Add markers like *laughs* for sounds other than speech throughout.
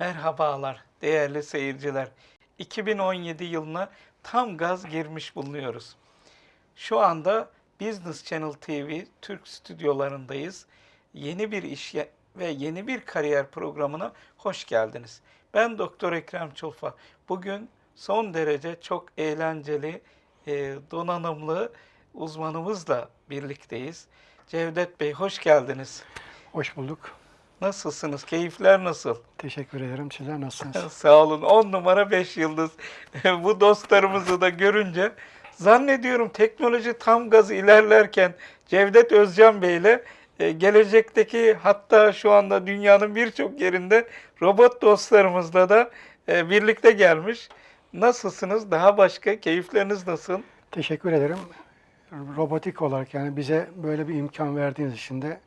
Merhabalar değerli seyirciler. 2017 yılına tam gaz girmiş bulunuyoruz. Şu anda Business Channel TV Türk stüdyolarındayız. Yeni bir iş ve yeni bir kariyer programına hoş geldiniz. Ben Doktor Ekrem Çulfa. Bugün son derece çok eğlenceli, e, donanımlı uzmanımızla birlikteyiz. Cevdet Bey hoş geldiniz. Hoş bulduk. Nasılsınız? Keyifler nasıl? Teşekkür ederim. Sizler nasılsınız? *laughs* Sağ olun. 10 numara 5 yıldız. *laughs* Bu dostlarımızı da görünce zannediyorum teknoloji tam gaz ilerlerken Cevdet Özcan Bey ile e, gelecekteki hatta şu anda dünyanın birçok yerinde robot dostlarımızla da e, birlikte gelmiş. Nasılsınız? Daha başka keyifleriniz nasıl? Teşekkür ederim. Robotik olarak yani bize böyle bir imkan verdiğiniz için de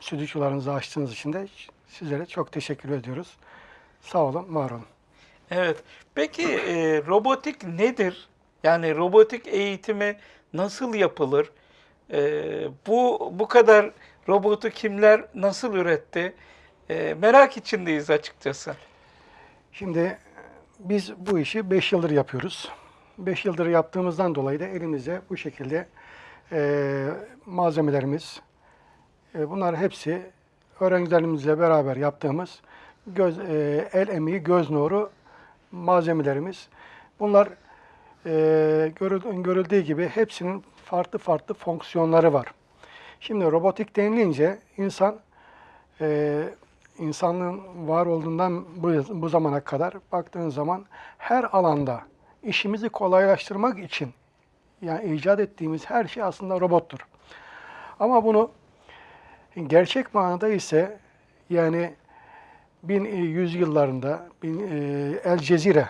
stüdyolarınızı açtığınız için de sizlere çok teşekkür ediyoruz. Sağ olun, var olun. Evet. Peki e, robotik nedir? Yani robotik eğitimi nasıl yapılır? E, bu bu kadar robotu kimler nasıl üretti? E, merak içindeyiz açıkçası. Şimdi biz bu işi 5 yıldır yapıyoruz. 5 yıldır yaptığımızdan dolayı da elimizde bu şekilde e, malzemelerimiz, e, bunlar hepsi öğrencilerimizle beraber yaptığımız göz, e, el emeği, göz nuru malzemelerimiz. Bunlar e, görül- görüldüğü gibi hepsinin farklı farklı fonksiyonları var. Şimdi robotik denilince insan insanlığın var olduğundan bu, bu zamana kadar baktığın zaman her alanda işimizi kolaylaştırmak için yani icat ettiğimiz her şey aslında robottur. Ama bunu gerçek manada ise yani 1100 yıllarında bin- e, El Cezire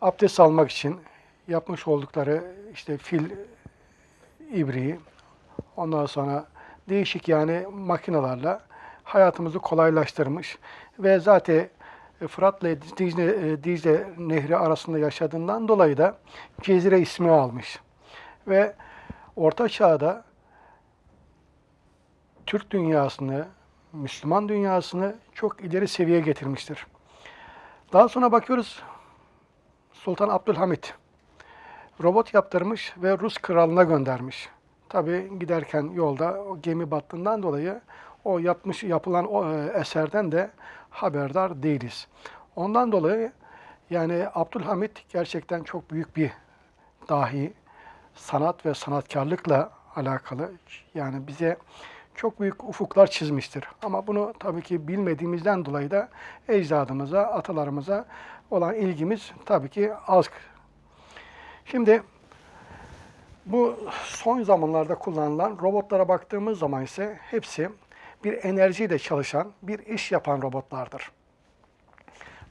abdest almak için yapmış oldukları işte fil ibriği ondan sonra değişik yani makinalarla hayatımızı kolaylaştırmış ve zaten Fırat'la Dicle, e, Dicle Nehri arasında yaşadığından dolayı da Cezire ismi almış. Ve Orta Çağ'da Türk dünyasını, Müslüman dünyasını çok ileri seviyeye getirmiştir. Daha sonra bakıyoruz Sultan Abdülhamit robot yaptırmış ve Rus kralına göndermiş. Tabi giderken yolda o gemi battığından dolayı o yapmış yapılan o e, eserden de haberdar değiliz. Ondan dolayı yani Abdülhamit gerçekten çok büyük bir dahi sanat ve sanatkarlıkla alakalı yani bize çok büyük ufuklar çizmiştir. Ama bunu tabii ki bilmediğimizden dolayı da ecdadımıza, atalarımıza olan ilgimiz tabii ki az. Şimdi bu son zamanlarda kullanılan robotlara baktığımız zaman ise hepsi bir enerjiyle çalışan, bir iş yapan robotlardır.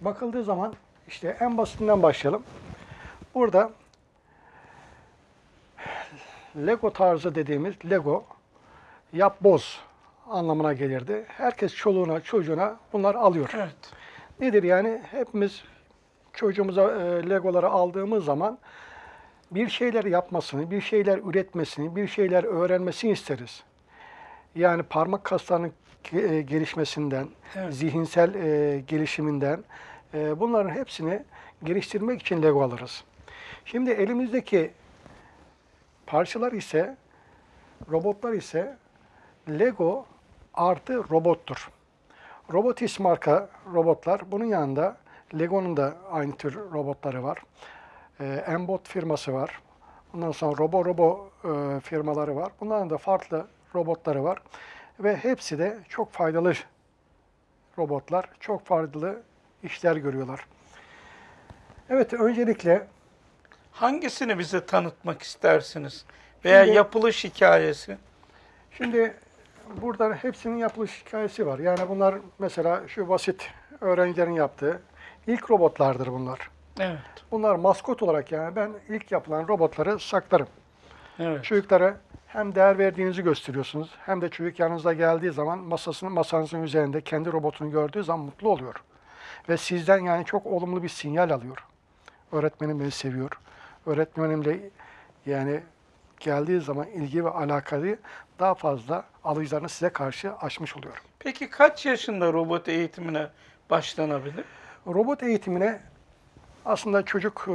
Bakıldığı zaman işte en basitinden başlayalım. Burada Lego tarzı dediğimiz Lego yap boz anlamına gelirdi. Herkes çoluğuna çocuğuna bunlar alıyor. Evet. Nedir yani? Hepimiz çocuğumuza e, Legoları aldığımız zaman bir şeyler yapmasını, bir şeyler üretmesini, bir şeyler öğrenmesini isteriz. Yani parmak kaslarının e, gelişmesinden, Evet. zihinsel e, gelişiminden e, bunların hepsini geliştirmek için Lego alırız. Şimdi elimizdeki parçalar ise, robotlar ise Lego artı robottur. Robotis marka robotlar. Bunun yanında Lego'nun da aynı tür robotları var. Ee, Embot firması var. Ondan sonra Robo Robo e, firmaları var. Bunların da farklı robotları var. Ve hepsi de çok faydalı robotlar. Çok faydalı işler görüyorlar. Evet, öncelikle Hangisini bize tanıtmak istersiniz? Veya Şimdi- yapılış hikayesi? Şimdi burada hepsinin yapılış hikayesi var. Yani bunlar mesela şu basit öğrencilerin yaptığı ilk robotlardır bunlar. Evet. Bunlar maskot olarak yani ben ilk yapılan robotları saklarım. Evet. Çocuklara hem değer verdiğinizi gösteriyorsunuz hem de çocuk yanınıza geldiği zaman masasının masanızın üzerinde kendi robotunu gördüğü zaman mutlu oluyor. Ve sizden yani çok olumlu bir sinyal alıyor. Öğretmenim beni seviyor. Öğretmenimle yani geldiği zaman ilgi ve alakayı daha fazla alıcılarını size karşı açmış oluyor. Peki kaç yaşında robot eğitimine başlanabilir? Robot eğitimine aslında çocuk e,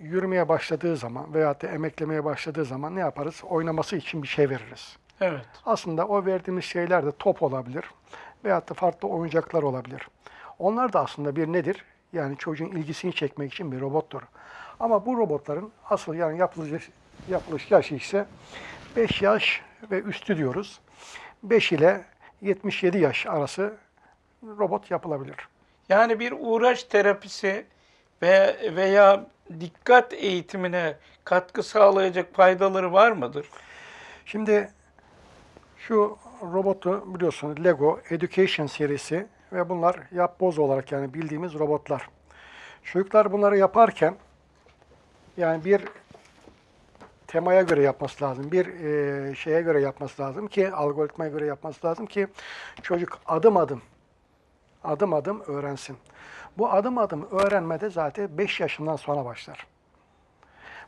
yürümeye başladığı zaman veyahut da emeklemeye başladığı zaman ne yaparız? Oynaması için bir şey veririz. Evet. Aslında o verdiğimiz şeyler de top olabilir veyahut da farklı oyuncaklar olabilir. Onlar da aslında bir nedir? Yani çocuğun ilgisini çekmek için bir robottur. Ama bu robotların asıl yani yapılış, yapılış yaşı ise 5 yaş ve üstü diyoruz. 5 ile 77 yaş arası robot yapılabilir. Yani bir uğraş terapisi ve veya dikkat eğitimine katkı sağlayacak faydaları var mıdır? Şimdi şu robotu biliyorsunuz Lego Education serisi ve bunlar yapboz olarak yani bildiğimiz robotlar. Çocuklar bunları yaparken yani bir temaya göre yapması lazım. Bir e, şeye göre yapması lazım ki algoritmaya göre yapması lazım ki çocuk adım adım adım adım öğrensin. Bu adım adım öğrenmede zaten 5 yaşından sonra başlar.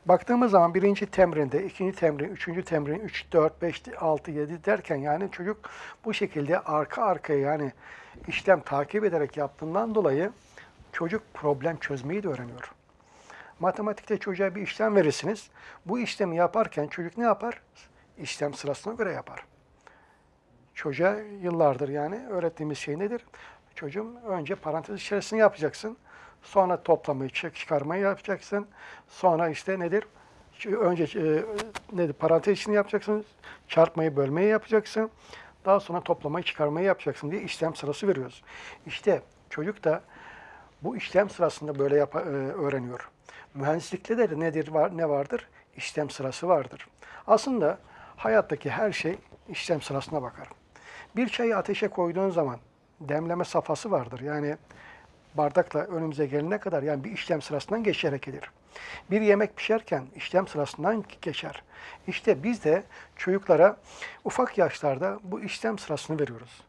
Baktığımız zaman birinci temrinde, ikinci temrin, üçüncü temrin, 3, 4, 5, 6, 7 derken yani çocuk bu şekilde arka arkaya yani işlem takip ederek yaptığından dolayı çocuk problem çözmeyi de öğreniyor. Matematikte çocuğa bir işlem verirsiniz. Bu işlemi yaparken çocuk ne yapar? İşlem sırasına göre yapar. Çocuğa yıllardır yani öğrettiğimiz şey nedir? Çocuğum önce parantez içerisinde yapacaksın. Sonra toplamayı, çık- çıkarmayı yapacaksın. Sonra işte nedir? Önce e, nedir? Parantez içini yapacaksın. Çarpmayı, bölmeyi yapacaksın. Daha sonra toplamayı, çıkarmayı yapacaksın diye işlem sırası veriyoruz. İşte çocuk da bu işlem sırasında böyle yapa- e, öğreniyor. Mühendislikte de nedir var ne vardır? İşlem sırası vardır. Aslında hayattaki her şey işlem sırasına bakar. Bir çayı ateşe koyduğun zaman demleme safhası vardır. Yani bardakla önümüze gelene kadar yani bir işlem sırasından geçerek gelir. Bir yemek pişerken işlem sırasından geçer. İşte biz de çocuklara ufak yaşlarda bu işlem sırasını veriyoruz.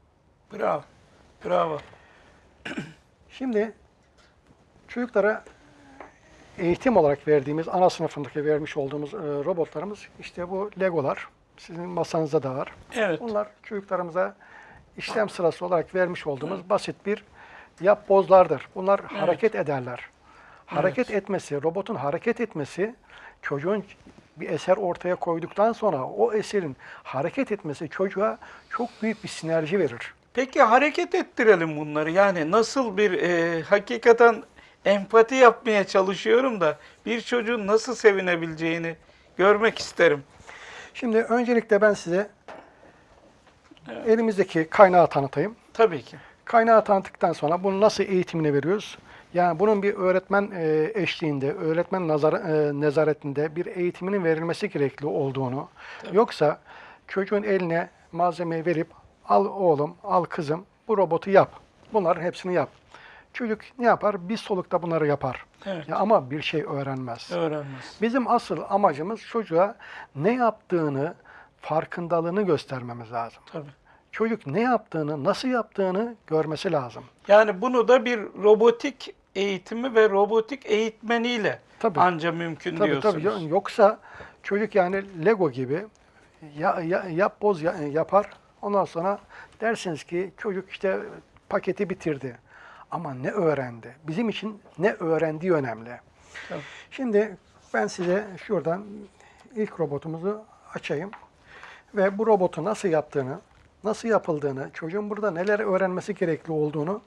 Bravo. Bravo. Şimdi çocuklara eğitim olarak verdiğimiz, ana sınıfındaki vermiş olduğumuz e, robotlarımız işte bu Legolar. Sizin masanızda da var. Evet. Bunlar çocuklarımıza işlem sırası olarak vermiş olduğumuz basit bir yapbozlardır. Bunlar hareket ederler. Hareket etmesi, robotun hareket etmesi çocuğun bir eser ortaya koyduktan sonra o eserin hareket etmesi çocuğa çok büyük bir sinerji verir. Peki hareket ettirelim bunları. Yani nasıl bir e, hakikaten empati yapmaya çalışıyorum da bir çocuğun nasıl sevinebileceğini görmek isterim. Şimdi öncelikle ben size elimizdeki kaynağı tanıtayım. Tabii ki. Kaynağı tanıttıktan sonra bunu nasıl eğitimini veriyoruz? Yani bunun bir öğretmen e, eşliğinde, öğretmen nazar, e, nezaretinde bir eğitiminin verilmesi gerekli olduğunu, yoksa çocuğun eline malzemeyi verip al oğlum, al kızım bu robotu yap. Bunların hepsini yap. Çocuk ne yapar? Bir solukta bunları yapar. Evet. Ya ama bir şey öğrenmez. Öğrenmez. Bizim asıl amacımız çocuğa ne yaptığını, farkındalığını göstermemiz lazım. Tabii. Çocuk ne yaptığını, nasıl yaptığını görmesi lazım. Yani bunu da bir robotik eğitimi ve robotik eğitmeniyle Tabii. anca mümkün Tabii diyorsunuz. tabii. Yoksa çocuk yani Lego gibi ya, ya, yap boz ya- yapar. Ondan sonra dersiniz ki çocuk işte paketi bitirdi. Ama ne öğrendi? Bizim için ne öğrendiği önemli. Tabii. Şimdi ben size şuradan ilk robotumuzu açayım. Ve bu robotu nasıl yaptığını, nasıl yapıldığını, çocuğun burada neler öğrenmesi gerekli olduğunu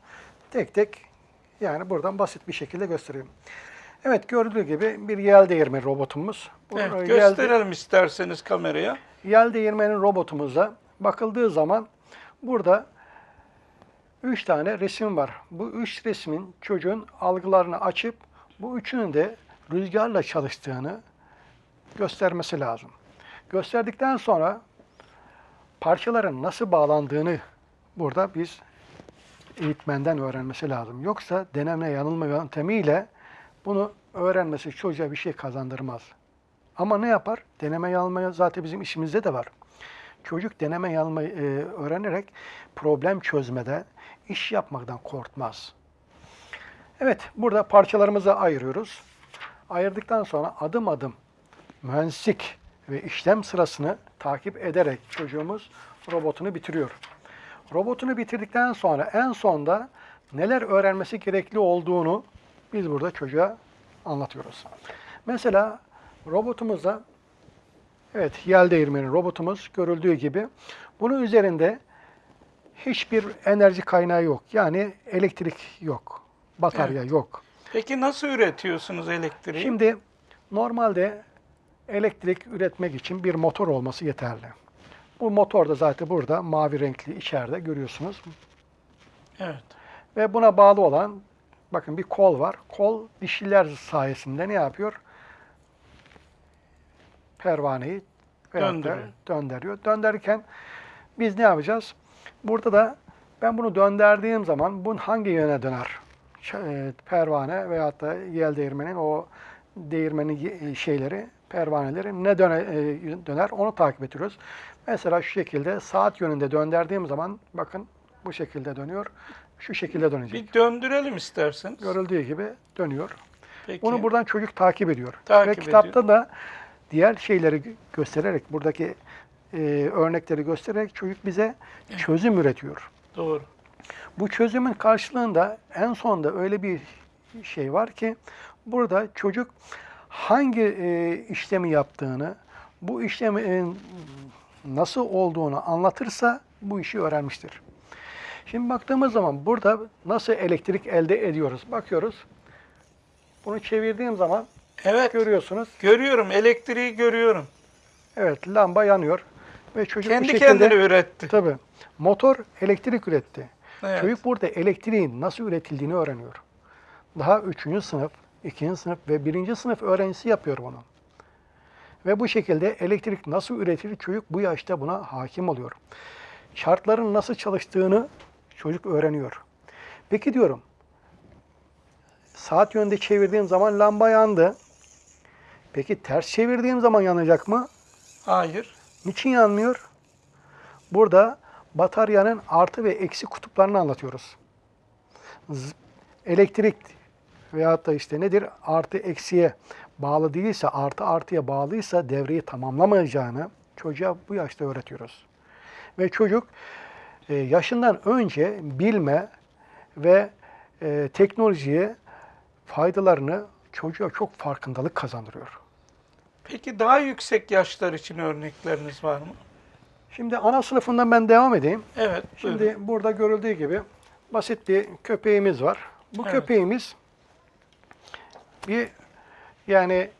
tek tek yani buradan basit bir şekilde göstereyim. Evet gördüğü gibi bir yel değirmeni robotumuz. Bu Evet, yel- gösterelim isterseniz kameraya. Yel değirmeni robotumuza bakıldığı zaman burada üç tane resim var. Bu üç resmin çocuğun algılarını açıp bu üçünün de rüzgarla çalıştığını göstermesi lazım. Gösterdikten sonra parçaların nasıl bağlandığını burada biz eğitmenden öğrenmesi lazım. Yoksa deneme yanılma yöntemiyle bunu öğrenmesi çocuğa bir şey kazandırmaz. Ama ne yapar? Deneme yanılma zaten bizim işimizde de var. Çocuk deneme yanılmayı e, öğrenerek problem çözmede, iş yapmaktan korkmaz. Evet, burada parçalarımızı ayırıyoruz. Ayırdıktan sonra adım adım mühendislik ve işlem sırasını takip ederek çocuğumuz robotunu bitiriyor. Robotunu bitirdikten sonra en sonda neler öğrenmesi gerekli olduğunu biz burada çocuğa anlatıyoruz. Mesela robotumuzda evet yel değirmeni robotumuz görüldüğü gibi bunun üzerinde hiçbir enerji kaynağı yok. Yani elektrik yok. Batarya yok. Peki nasıl üretiyorsunuz elektriği? Şimdi normalde elektrik üretmek için bir motor olması yeterli. Bu motor da zaten burada mavi renkli içeride görüyorsunuz. Evet. Ve buna bağlı olan bakın bir kol var. Kol dişliler sayesinde ne yapıyor? Pervaneyi Döndürüyor. döndürüyor. Döndürürken biz ne yapacağız? Burada da ben bunu döndürdüğüm zaman bunun hangi yöne döner? E, Pervane veyahut da yel değirmenin o değirmenin ye- şeyleri, pervaneleri ne döne, e, döner onu takip ediyoruz. Mesela şu şekilde saat yönünde döndürdüğüm zaman bakın bu şekilde dönüyor. Şu şekilde dönecek. Bir döndürelim isterseniz. Görüldüğü gibi dönüyor. Peki. Bunu buradan çocuk takip ediyor. Takip Ve kitapta ediyor. da diğer şeyleri gö- göstererek, buradaki e, örnekleri göstererek çocuk bize çözüm üretiyor. Doğru. Bu çözümün karşılığında en sonda öyle bir şey var ki burada çocuk hangi e, işlemi yaptığını, bu işlemin nasıl olduğunu anlatırsa bu işi öğrenmiştir. Şimdi baktığımız zaman burada nasıl elektrik elde ediyoruz? Bakıyoruz. Bunu çevirdiğim zaman Evet. görüyorsunuz. Görüyorum. Elektriği görüyorum. Evet lamba yanıyor ve çocuk Kendi şekilde kendine üretti. tabii motor elektrik üretti. Evet. Çocuk burada elektriğin nasıl üretildiğini öğreniyor. Daha 3. sınıf, 2. sınıf ve 1. sınıf öğrencisi yapıyor bunu. Ve bu şekilde elektrik nasıl üretilir çocuk bu yaşta buna hakim oluyor. Şartların nasıl çalıştığını çocuk öğreniyor. Peki diyorum, saat yönünde çevirdiğim zaman lamba yandı. Peki ters çevirdiğim zaman yanacak mı? Hayır. Niçin yanmıyor? Burada bataryanın artı ve eksi kutuplarını anlatıyoruz. Elektrik veyahut da işte nedir? Artı eksiye bağlı değilse, artı artıya bağlıysa devreyi tamamlamayacağını çocuğa bu yaşta öğretiyoruz. Ve çocuk e, yaşından önce bilme ve e, teknolojiye faydalarını çocuğa çok farkındalık kazandırıyor. Peki daha yüksek yaşlar için örnekleriniz var mı? Şimdi ana sınıfından ben devam edeyim. Evet. Şimdi buyurun. burada görüldüğü gibi basit bir köpeğimiz var. Bu Evet. köpeğimiz bir yani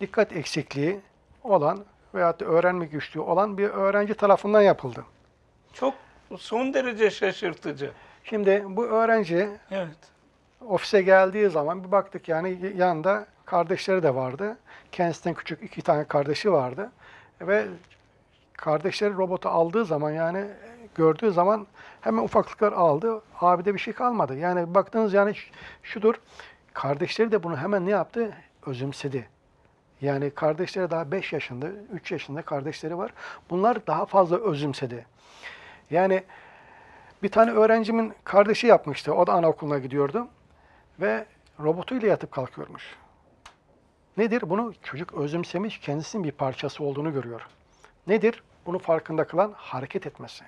dikkat eksikliği olan veyahut da öğrenme güçlüğü olan bir öğrenci tarafından yapıldı. çok son derece şaşırtıcı. Şimdi bu öğrenci Evet. Ofise geldiği zaman bir baktık yani yanında kardeşleri de vardı. Kendisinden küçük iki tane kardeşi vardı. Ve kardeşleri robotu aldığı zaman yani gördüğü zaman hemen ufaklıklar aldı. Abide bir şey kalmadı. Yani baktığınız yani şudur. Kardeşleri de bunu hemen ne yaptı? Özümsedi. Yani kardeşleri daha 5 yaşında, 3 yaşında kardeşleri var. Bunlar daha fazla özümsedi. Yani bir tane öğrencimin kardeşi yapmıştı. O da anaokuluna gidiyordu. Ve robotuyla yatıp kalkıyormuş. Nedir? Bunu çocuk özümsemiş, kendisinin bir parçası olduğunu görüyor. Nedir? Bunu farkında kılan hareket etmesi.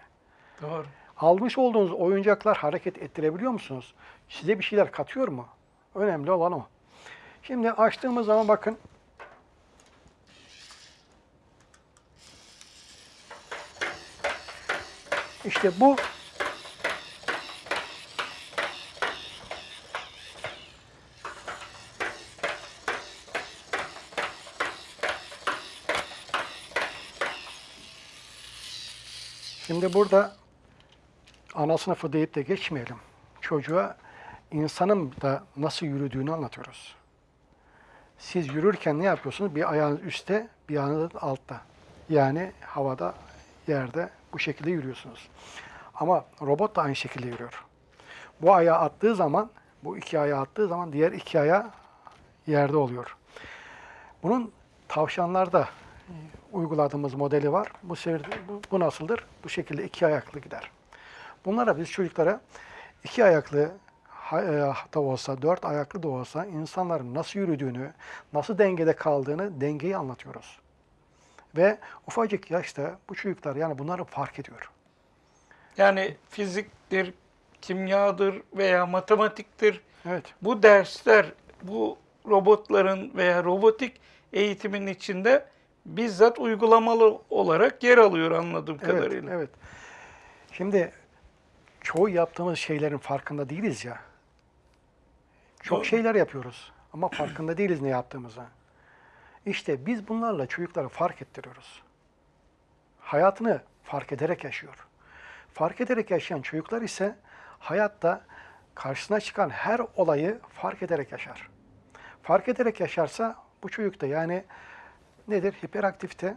Doğru. Almış olduğunuz oyuncaklar hareket ettirebiliyor musunuz? Size bir şeyler katıyor mu? Önemli olan o. Şimdi açtığımız zaman bakın. İşte bu Şimdi burada ana sınıfı deyip de geçmeyelim. Çocuğa insanın da nasıl yürüdüğünü anlatıyoruz. Siz yürürken ne yapıyorsunuz? Bir ayağınız üstte, bir ayağınız altta. Yani havada, yerde bu şekilde yürüyorsunuz. Ama robot da aynı şekilde yürüyor. Bu ayağı attığı zaman, bu iki ayağı attığı zaman diğer iki ayağı yerde oluyor. Bunun tavşanlarda uyguladığımız modeli var. Bu, bu, bu nasıldır? Bu şekilde iki ayaklı gider. Bunlara biz çocuklara iki ayaklı e, da olsa, dört ayaklı da olsa insanların nasıl yürüdüğünü, nasıl dengede kaldığını, dengeyi anlatıyoruz. Ve ufacık yaşta bu çocuklar yani bunları fark ediyor. Yani fiziktir, kimyadır veya matematiktir. Evet. Bu dersler bu robotların veya robotik eğitimin içinde bizzat uygulamalı olarak yer alıyor anladığım Evet, kadarıyla. evet. Şimdi çoğu yaptığımız şeylerin farkında değiliz ya. Çok Doğru. şeyler yapıyoruz ama farkında değiliz ne yaptığımıza. İşte biz bunlarla çocuklara fark ettiriyoruz. Hayatını fark ederek yaşıyor. Fark ederek yaşayan çocuklar ise hayatta karşısına çıkan her olayı fark ederek yaşar. Fark ederek yaşarsa bu çocukta yani nedir? Hiperaktifte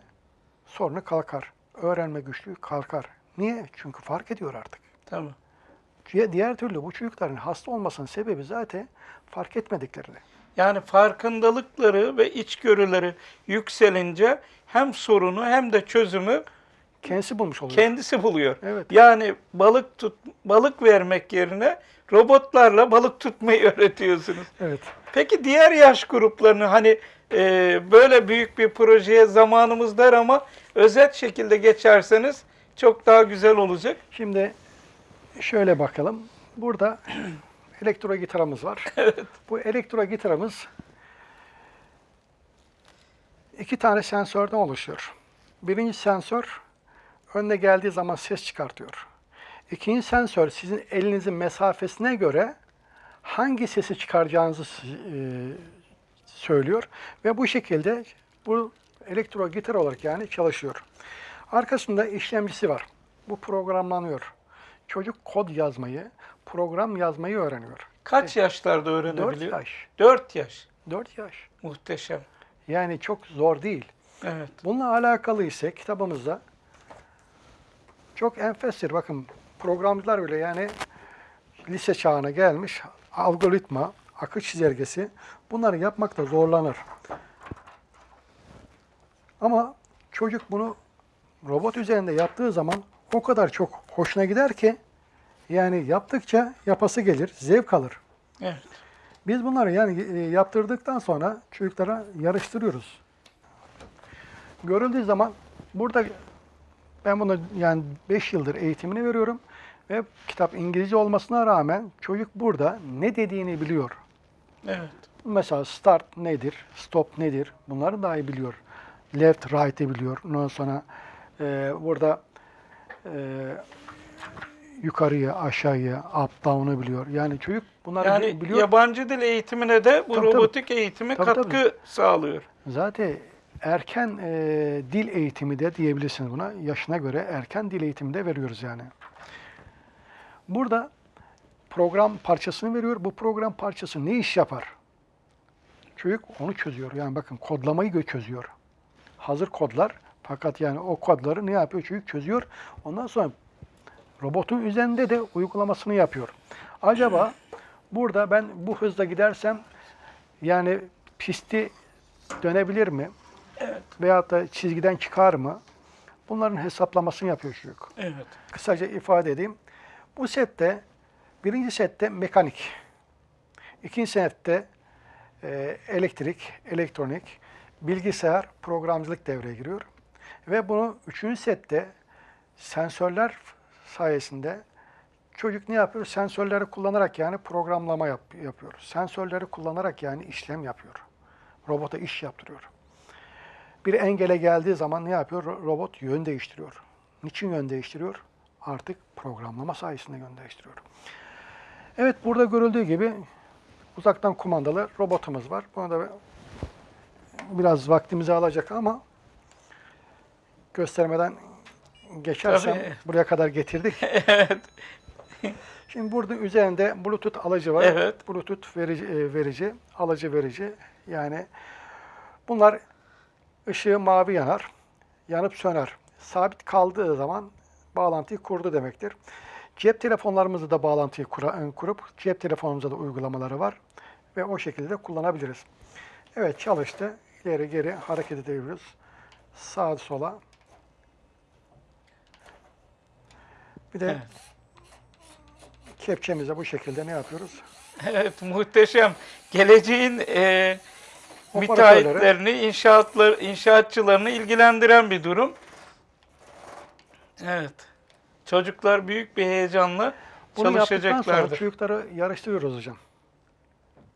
sorunu kalkar. Öğrenme güçlüğü kalkar. Niye? Çünkü fark ediyor artık. Tamam. Diğer, diğer türlü bu çocukların hasta olmasının sebebi zaten fark etmediklerini. Yani farkındalıkları ve içgörüleri yükselince hem sorunu hem de çözümü Kendisi bulmuş oluyor. kendisi buluyor. Evet. Yani balık tut balık vermek yerine robotlarla balık tutmayı *laughs* öğretiyorsunuz. Evet. Peki diğer yaş gruplarını hani e, böyle büyük bir projeye zamanımız dar ama özet şekilde geçerseniz çok daha güzel olacak. Şimdi şöyle bakalım. Burada *clears throat* elektro gitarımız var. *laughs* Bu elektro gitarımız iki tane sensörden oluşuyor. Birinci sensör önüne geldiği zaman ses çıkartıyor. İkinci sensör sizin elinizin mesafesine göre hangi sesi çıkaracağınızı e, söylüyor ve bu şekilde bu elektro gitar olarak yani çalışıyor. Arkasında işlemcisi var. Bu programlanıyor. Çocuk kod yazmayı, program yazmayı öğreniyor. Kaç yaşlarda 4 öğrenebiliyor? yaş. 4 yaş. 4 yaş. Muhteşem. Yani çok zor değil. Evet. Bununla alakalı ise kitabımızda çok enfestir. Bakın programcılar bile yani lise çağına gelmiş algoritma, akış çizelgesi bunları yapmakta zorlanır. Ama çocuk bunu robot üzerinde yaptığı zaman o kadar çok hoşuna gider ki yani yaptıkça yapası gelir, zevk alır. Evet. Biz bunları yani e, yaptırdıktan sonra çocuklara yarıştırıyoruz. Görüldüğü zaman burada ben bunu yani 5 yıldır eğitimini veriyorum ve kitap İngilizce olmasına rağmen çocuk burada ne dediğini biliyor. Evet. Mesela start nedir, stop nedir bunları dahi biliyor. Left, right'i biliyor. Ondan sonra e, burada e, yukarıya, aşağıya, up, down'u biliyor. Yani çocuk bunları Yani biliyor. yabancı dil eğitimine de bu Tabii, tabii. robotik eğitimi Tabii, katkı tabii. sağlıyor. Zaten erken e, dil eğitimi de diyebilirsiniz buna. Yaşına göre erken dil eğitimi de veriyoruz yani. Burada program parçasını veriyor. Bu program parçası ne iş yapar? Çocuk onu çözüyor. Yani bakın kodlamayı çözüyor. Hazır kodlar. Fakat yani o kodları ne yapıyor? Çocuk çözüyor. Ondan sonra robotun üzerinde de uygulamasını yapıyor. Acaba burada ben bu hızla gidersem yani pisti dönebilir mi? Evet. Veyahut da çizgiden çıkar mı? Bunların hesaplamasını yapıyor çocuk. Evet. Kısaca ifade edeyim. Bu sette, birinci sette mekanik, ikinci sette e, elektrik, elektronik, bilgisayar, programcılık devreye giriyor. Ve bunu üçüncü sette sensörler sayesinde çocuk ne yapıyor? Sensörleri kullanarak yani programlama yap- yapıyor. Sensörleri kullanarak yani işlem yapıyor. Robota iş yaptırıyor. Bir engele geldiği zaman ne yapıyor? Ro- Robot yön değiştiriyor. Niçin yön değiştiriyor? Artık programlama sayesinde yön değiştiriyor. Evet burada görüldüğü gibi uzaktan kumandalı robotumuz var. Bunu da biraz vaktimizi alacak ama göstermeden geçersem Tabii. buraya kadar getirdik. *laughs* Evet. Şimdi burada üzerinde Bluetooth alıcı var. Evet. Bluetooth verici, e, verici, alıcı verici. Yani bunlar ışığı mavi yanar, yanıp söner. Sabit kaldığı zaman bağlantıyı kurdu demektir. Cep telefonlarımızda da bağlantıyı kura- kurup cep telefonumuzda da uygulamaları var ve o şekilde kullanabiliriz. Evet çalıştı. İleri geri hareket edebiliyoruz. Sağa sola. Bir de Evet. kepçemize bu şekilde ne yapıyoruz? *laughs* Evet, muhteşem. Geleceğin e, müteahhitlerini, inşaatlar, inşaatçılarını ilgilendiren bir durum. Evet. Çocuklar büyük bir heyecanla Bunu yaptıktan sonra çalışacaklardır. çocukları yarıştırıyoruz hocam.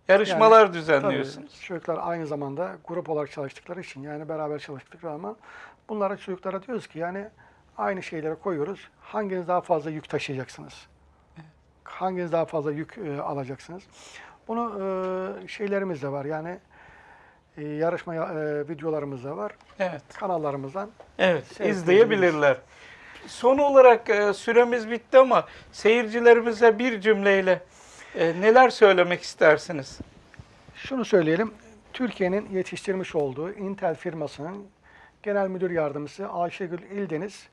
Yarışmalar Tabii, düzenliyorsunuz. çocuklar aynı zamanda grup olarak çalıştıkları için yani beraber çalıştıkları ama bunlara çocuklara diyoruz ki yani aynı şeyleri koyuyoruz. Hanginiz daha fazla yük taşıyacaksınız? Hanginiz daha fazla yük e, alacaksınız? Bunu e, şeylerimiz de var yani e, yarışma e, videolarımız da var. Evet. Kanallarımızdan Evet, izleyebilirler. Son olarak e, süremiz bitti ama seyircilerimize bir cümleyle e, neler söylemek istersiniz? Şunu söyleyelim. Türkiye'nin yetiştirmiş olduğu Intel firmasının genel müdür yardımcısı Ayşegül İldeniz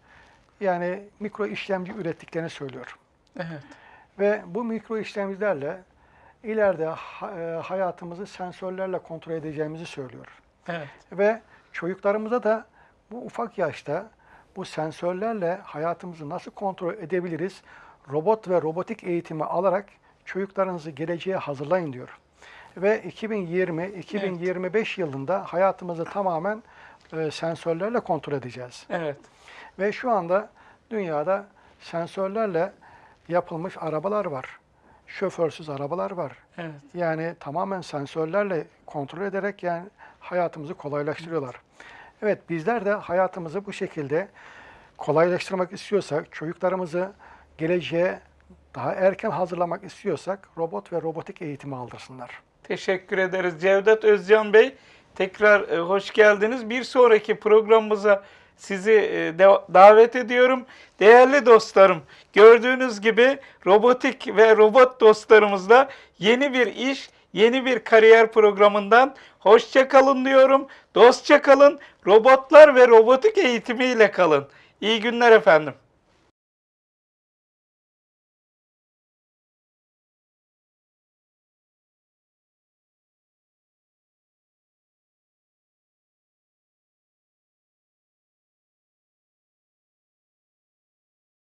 yani mikro işlemci ürettiklerini söylüyor. Evet, Ve bu mikro işlemcilerle ileride e, hayatımızı sensörlerle kontrol edeceğimizi söylüyor. evet, Ve çocuklarımıza da bu ufak yaşta bu sensörlerle hayatımızı nasıl kontrol edebiliriz? Robot ve robotik eğitimi alarak çocuklarınızı geleceğe hazırlayın diyor. Ve 2020-2025 yılında hayatımızı tamamen e, sensörlerle kontrol edeceğiz. evet, Ve şu anda dünyada sensörlerle yapılmış arabalar var. Şoförsüz arabalar var. evet. Yani tamamen sensörlerle kontrol ederek yani hayatımızı kolaylaştırıyorlar. Evet bizler de hayatımızı bu şekilde kolaylaştırmak istiyorsak, çocuklarımızı geleceğe daha erken hazırlamak istiyorsak robot ve robotik eğitimi aldırsınlar. Teşekkür ederiz Cevdet Özcan Bey. Tekrar e, hoş geldiniz. Bir sonraki programımıza sizi e, davet ediyorum. Değerli dostlarım, gördüğünüz gibi robotik ve robot dostlarımızla yeni bir iş, yeni bir kariyer programından hoşça kalın diyorum. Dostça kalın, robotlar ve robotik eğitimiyle kalın. İyi günler efendim.